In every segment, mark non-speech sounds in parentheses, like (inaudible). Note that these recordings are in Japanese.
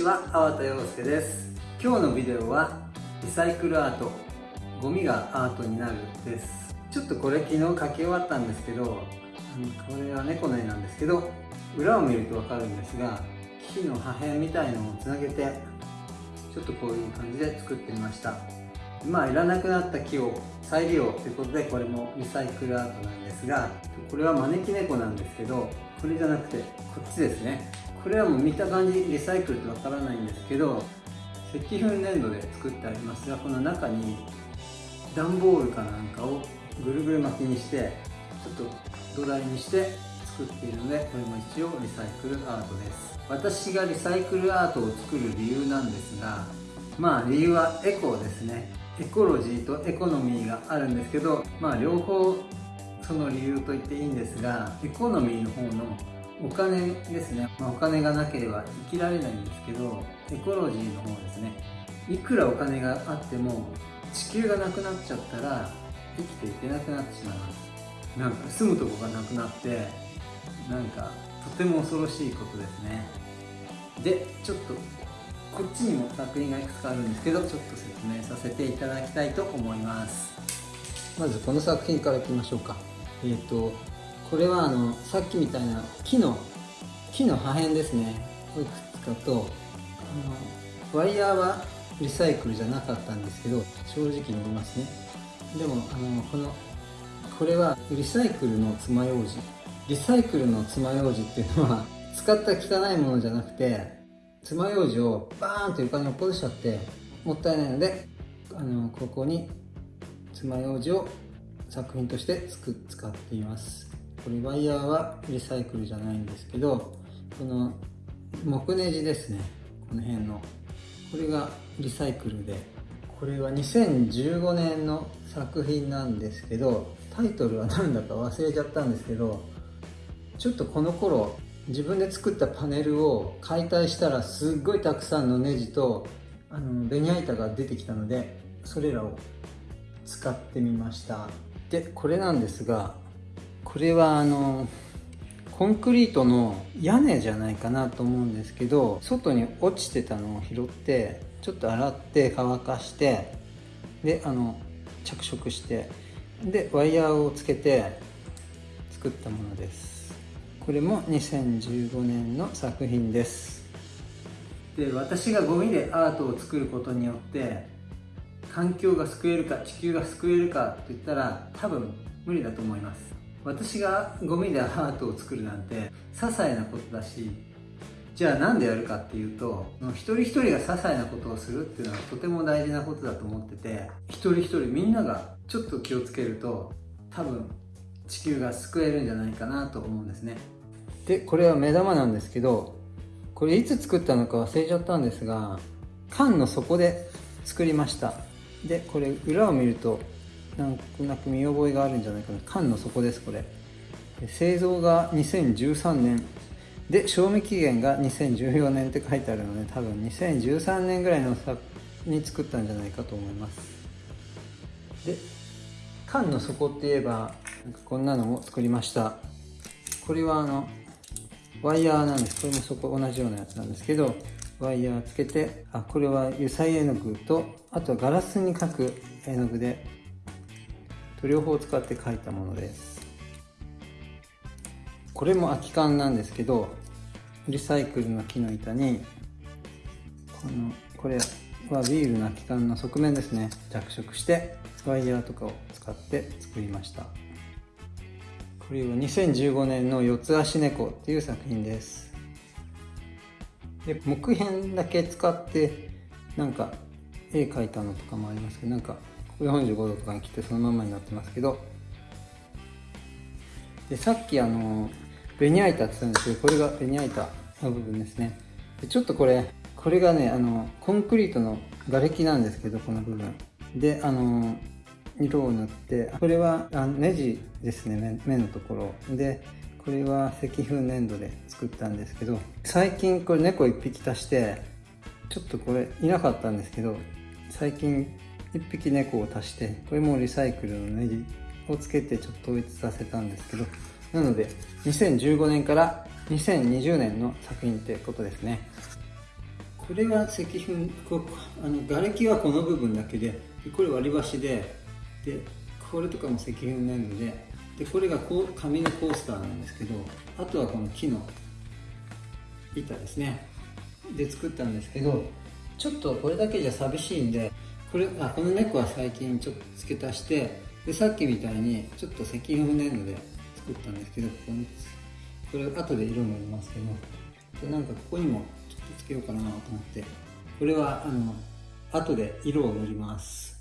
ちは、粟田洋介です。今日のビデオはリサイクルアートゴミがアートになるです。ちょっとこれ昨日書き終わったんですけどこれは猫の絵なんですけど裏を見ると分かるんですが木の破片みたいのをつなげてちょっとこういう感じで作ってみました。まあいらなくなった木を再利用ということでこれもリサイクルアートなんですがこれは招き猫なんですけどこれじゃなくてこっちですね。これはもう見た感じリサイクルってわからないんですけど石粉粘土で作ってあります。がこの中に段ボールかなんかをぐるぐる巻きにしてちょっと土台にして作っているのでこれも一応リサイクルアートです。私がリサイクルアートを作る理由なんですがまあ理由はエコーですね。エコロジーとエコノミーがあるんですけどまあ両方その理由と言っていいんですがエコノミーの方のお金ですね、まあ、お金がなければ生きられないんですけどエコロジーの方ですね。いくらお金があっても地球がなくなっちゃったら生きていけなくなってしまいます。なんか住むとこがなくなってなんかとても恐ろしいことですね。でちょっとこっちにも作品がいくつかあるんですけどちょっと説明させていただきたいと思います。まずこの作品からいきましょうか。えっ、ー、とこれはあのさっきみたいな木の木の破片ですね。いくつかとあのワイヤーはリサイクルじゃなかったんですけど正直に言いますね。でもあのこのこれはリサイクルの爪楊枝。リサイクルの爪楊枝っていうのは (laughs) 使った汚いものじゃなくて爪楊枝をバーンと床に落っこしちゃってもったいないのであのここに爪楊枝を作品として使っています。これワイヤーはリサイクルじゃないんですけどこの木ネジですね。この辺の。これがリサイクルで。これは2015年の作品なんですけどタイトルは何だか忘れちゃったんですけどちょっとこの頃自分で作ったパネルを解体したらすっごいたくさんのネジとあのベニヤ板が出てきたのでそれらを使ってみました。でこれなんですがこれはあのコンクリートの屋根じゃないかなと思うんですけど外に落ちてたのを拾ってちょっと洗って乾かしてであの着色してでワイヤーをつけて作ったものです。これも2015年の作品です。で私がゴミでアートを作ることによって環境が救えるか地球が救えるかって言ったら多分無理だと思います。私がゴミでアートを作るなんて些細なことだしじゃあ何でやるかっていうと一人一人が些細なことをするっていうのはとても大事なことだと思ってて一人一人みんながちょっと気をつけると多分地球が救えるんじゃないかなと思うんですね。でこれは目玉なんですけどこれいつ作ったのか忘れちゃったんですが缶の底で作りました。でこれ裏を見るとなんとなく見覚えがあるんじゃないかな。缶の底ですこれ。製造が2013年。で賞味期限が2014年って書いてあるので多分2013年ぐらいの作に作ったんじゃないかと思います。で缶の底って言えばなんかこんなのも作りました。これはあのワイヤーなんです。これもそこ同じようなやつなんですけどワイヤーつけてあこれは油彩絵の具とあとはガラスに描く絵の具で両方使って描いたもので。すこれも空き缶なんですけどリサイクルの木の板にこのこれはビールの空き缶の側面ですね。着色してワイヤーとかを使って作りました。これは2015年の四つ足猫っていう作品です。で木片だけ使ってなんか絵描いたのとかもありますけどなんか45度とかに切ってそのままになってますけどでさっきあのベニヤ板って言ったんですけどこれがベニヤ板の部分ですね。でちょっとこれこれがねあのコンクリートの瓦礫なんですけどこの部分。であの色を塗ってこれはあのネジですね目のところ。でこれは石粉粘土で作ったんですけど最近これ猫1匹足してちょっとこれいなかったんですけど最近1匹猫を足してこれもリサイクルのネジをつけてちょっと統一させたんですけどなので2015年から2020年の作品ってことですね。これは石粉こあの瓦礫はこの部分だけでこれ割り箸ででこれとかも石粉粘土ででこれがこう紙のコースターなんですけどあとはこの木の板ですね。で作ったんですけどちょっとこれだけじゃ寂しいんでこれあこの猫は最近ちょっと付け足してでさっきみたいにちょっと石粉粘土で作ったんですけどここにこれ後で色塗りますけどなんかここにもちょっとつけようかなと思ってこれはあの後で色を塗ります。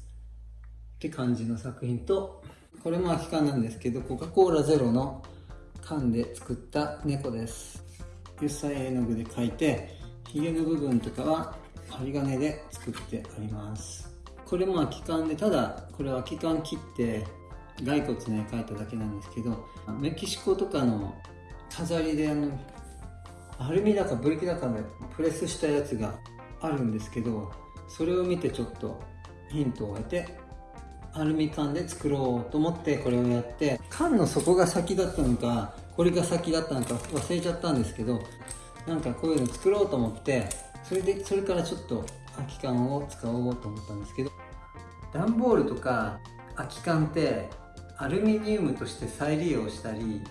って感じの作品とこれも空き缶なんですけどコカ・コーラゼロの缶で作った猫です。油彩絵の具で描いてヒゲの部分とかは針金で作ってあります。これも空き缶でただこれは空き缶切って骸骨ね描いただけなんですけどメキシコとかの飾りであのアルミだかブリキだかでプレスしたやつがあるんですけどそれを見てちょっとヒントを得てアルミ缶で作ろうと思ってこれをやって缶の底が先だったのかこれが先だったのか忘れちゃったんですけどなんかこういうの作ろうと思ってそれでそれからちょっと空き缶を使おうと思ったんですけど段ボールとか空き缶ってアルミニウムとして再利用したり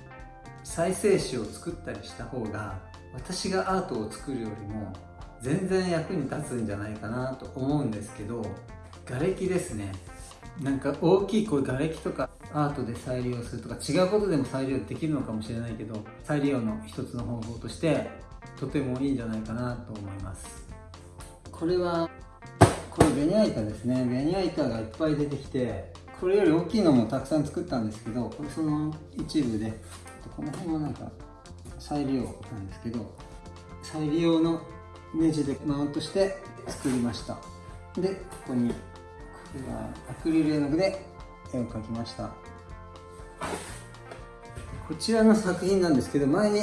再生紙を作ったりした方が私がアートを作るよりも全然役に立つんじゃないかなと思うんですけど瓦礫ですね。なんか大きいこう瓦礫とかアートで再利用するとか違うことでも再利用できるのかもしれないけど再利用の一つの方法としてとてもいいんじゃないかなと思います。これはこれベニヤ板ですね。ベニヤ板がいっぱい出てきてこれより大きいのもたくさん作ったんですけどこれその一部でこの辺はなんか再利用なんですけど再利用のネジでマウントして作りました。でここにこれはアクリル絵の具で絵を描きました。こちらの作品なんですけど前に違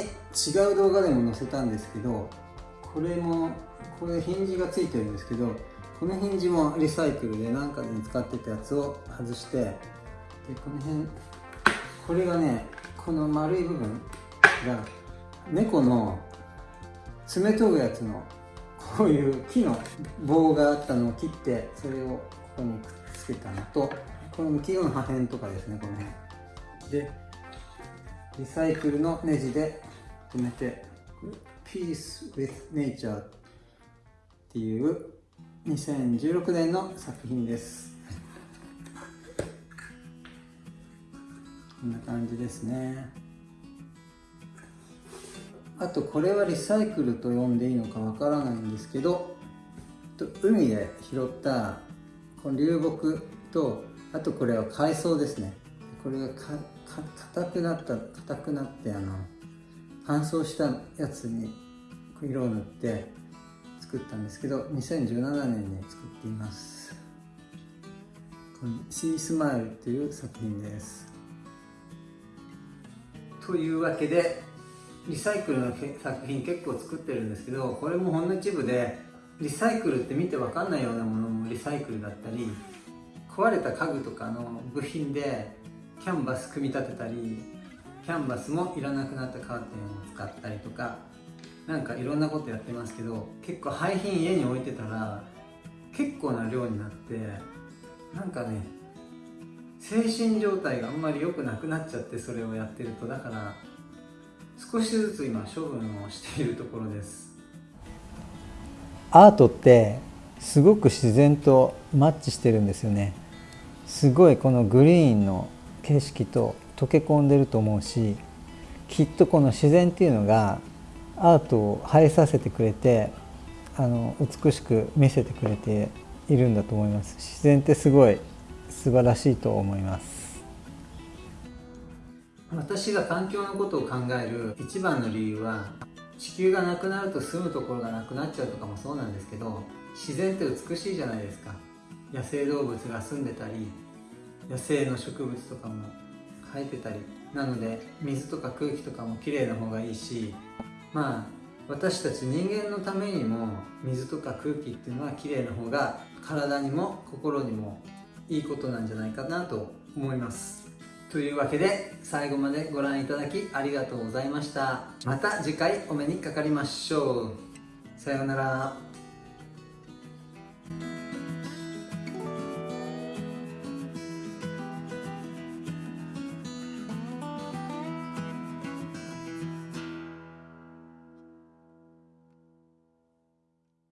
う動画でも載せたんですけどこれもこれヒンジがついてるんですけどこのヒンジもリサイクルで何かに使ってたやつを外してでこの辺これがねこの丸い部分が猫の爪研ぐやつのこういう木の棒があったのを切ってそれをここにくっつけたのとこの木の破片とかですねこの辺。でリサイクルのネジで留めて Peace with Nature っていう2016年の作品です。こんな感じですね。あとこれはリサイクルと呼んでいいのかわからないんですけど海で拾ったこの流木とあとこれは海藻ですね。これが硬くなった硬くなってあの乾燥したやつに色を塗って作ったんですけど2017年に作っています。この「シースマイル」っていう作品です。というわけでリサイクルの作品結構作ってるんですけどこれもほんの一部でリサイクルって見て分かんないようなものもリサイクルだったり壊れた家具とかの部品でキャンバス組み立てたりキャンバスもいらなくなったカーテンを使ったりとかなんかいろんなことやってますけど結構廃品家に置いてたら結構な量になってなんかね精神状態があんまり良くなくなっちゃってそれをやってると。だから少しずつ今処分をしているところです。アートってすごく自然とマッチしてるんですよね。すごいこのグリーンの景色と溶け込んでると思うしきっとこの自然っていうのがアートを映えさせてくれてあの美しく見せてくれているんだと思います。自然ってすごい素晴らしいと思います。私が環境のことを考える一番の理由は地球がなくなると住むところがなくなっちゃうとかもそうなんですけど自然って美しいじゃないですか。野生動物が住んでたり野生の植物とかも生えてたり。なので水とか空気とかもきれいな方がいいしまあ私たち人間のためにも水とか空気っていうのはきれいな方が体にも心にもいいことなんじゃないかなと思います。というわけで最後までご覧いただきありがとうございました。また次回お目にかかりましょう。さようなら。